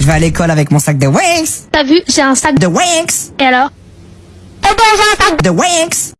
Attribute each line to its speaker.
Speaker 1: Je vais à l'école avec mon sac de Winx.
Speaker 2: T'as vu, j'ai un sac de...
Speaker 1: De Winx.
Speaker 2: Et alors? Eh ben, j'ai un sac
Speaker 1: De Winx.